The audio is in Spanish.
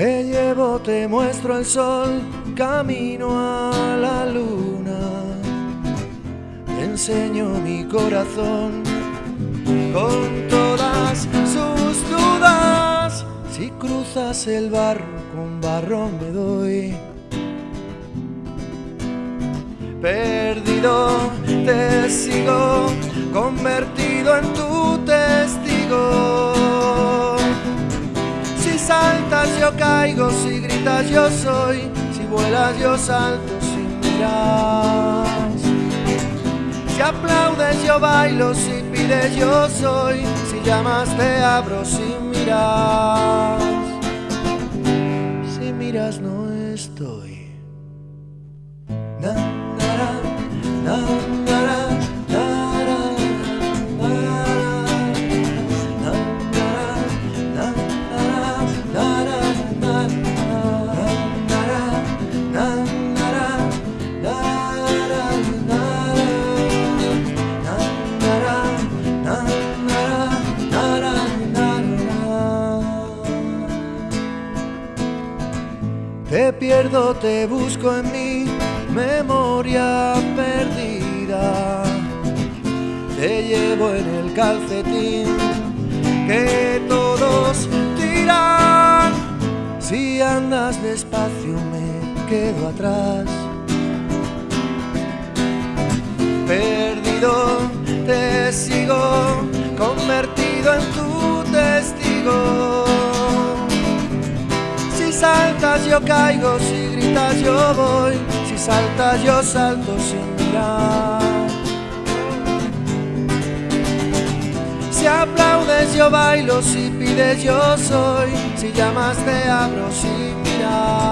Te llevo, te muestro el sol, camino a la luna. Te enseño mi corazón con todas sus dudas. Si cruzas el barro, con barro me doy. Perdido te sigo, convertido en tu testigo. Si saltas yo caigo, si gritas yo soy, si vuelas yo salto sin mirar. Si aplaudes yo bailo, si yo soy, si llamas te abro sin mirar. Si miras no estoy. Te pierdo, te busco en mi memoria perdida. Te llevo en el calcetín que todos tiran. Si andas despacio me quedo atrás. Saltas yo caigo, si gritas yo voy, si saltas yo salto sin mirar. Si aplaudes yo bailo, si pides yo soy, si llamas te abro sin mirar.